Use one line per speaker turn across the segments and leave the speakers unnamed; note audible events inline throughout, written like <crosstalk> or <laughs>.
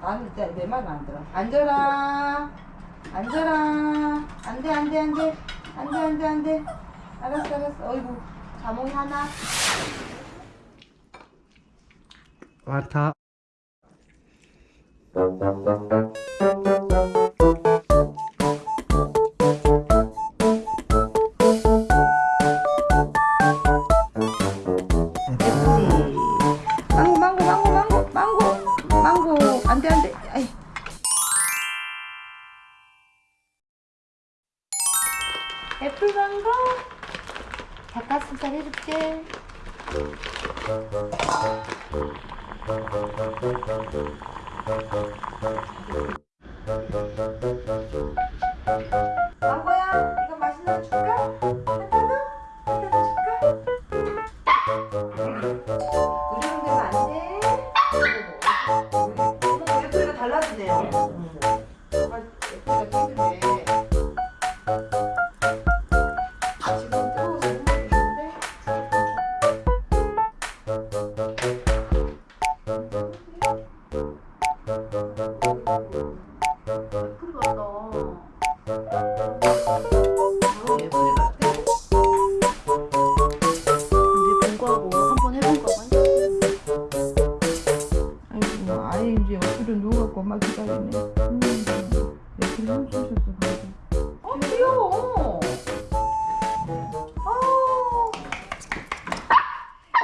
나는 진짜 내 말은 안 들어. 앉아라. 앉아라. 안 돼, 안 돼, 안 돼. 안 돼, 안 돼, 안 돼. 알았어, 알았어. 어이구. 자몽이 하나.
왔다.
애플 망고. 닭가슴살 해줄게. 망고야, 이거 맛있는 거 줄까? 달라지네요. 정 고막 기다리네. 음, 옆으로 훔치셨어, 방금. 어, 귀여워. 어.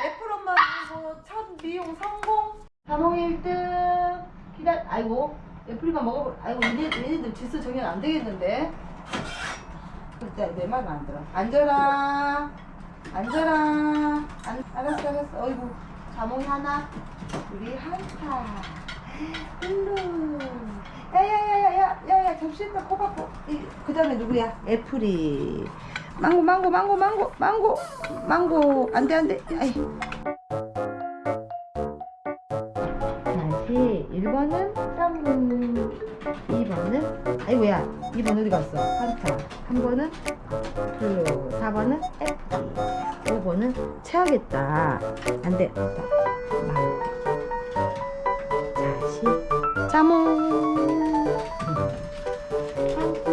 애플 엄마 이거 첫 미용 성공. 자몽이 1등. 기다, 아이고, 애플이만 먹어볼, 아이고, 얘네, 얘네들 질서 정연 안 되겠는데. 진짜 내 말은 안 들어. 앉아라. 앉아라. 안, 알았어, 알았어. 어이구, 자몽이 하나. 우리 한타. 룰루. 야야야야야 야야 접시에다 코바코. 그 다음에 누구야? 애플이. 망고 망고 망고 망고 망고 망고 안돼 안돼. 아이. 다시 1번은 쌈무 2번은 아이고야? 2번 어디 갔어? 한타 3번은 블루 4번은 애플 5번은 채하겠다. 안돼. 다시. 자몽. 환타.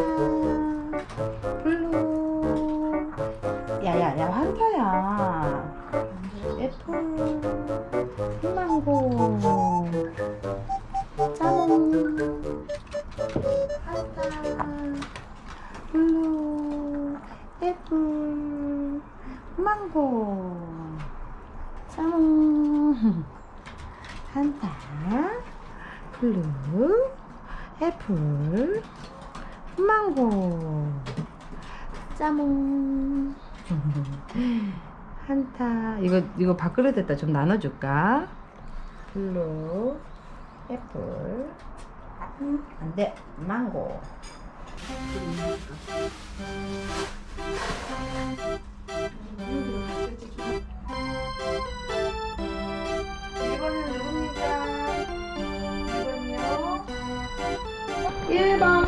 블루. 야야야 환타야. 애플. 망고 자몽 망고. 자몽 <laughs> 한타. 블루. 애플. 망고. 짜몽 <laughs> 한타. 이거 이거 밥그릇 에다. 좀 나눠줄까? 블루. 애플. 음, 안돼. 망고 1번이요. 1번.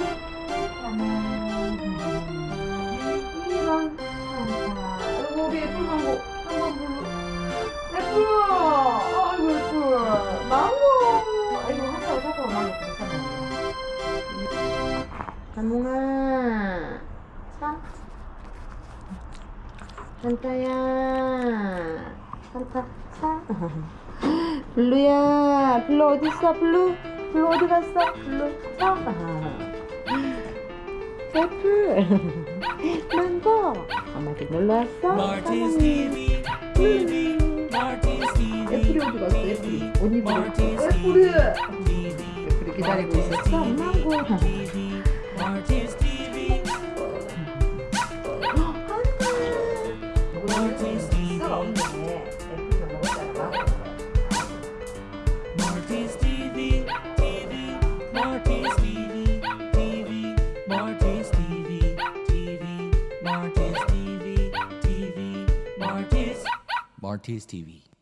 2번. 아이고, 우리 애플 망고. 3번 블루. 애플! 아이고, 애플. 망고! 사고. 한타야. 한타, 사. 블루야, 블루 어디 있어? 블루, 블루 어디 갔어? 블루, 사. 애플, 망고. 엄마한테 놀러 왔어?
TV,
애플이 어디 갔어? 애플이
Martin's
애플이. 애플이 기다리고 있었어. 망고.
RTS TV.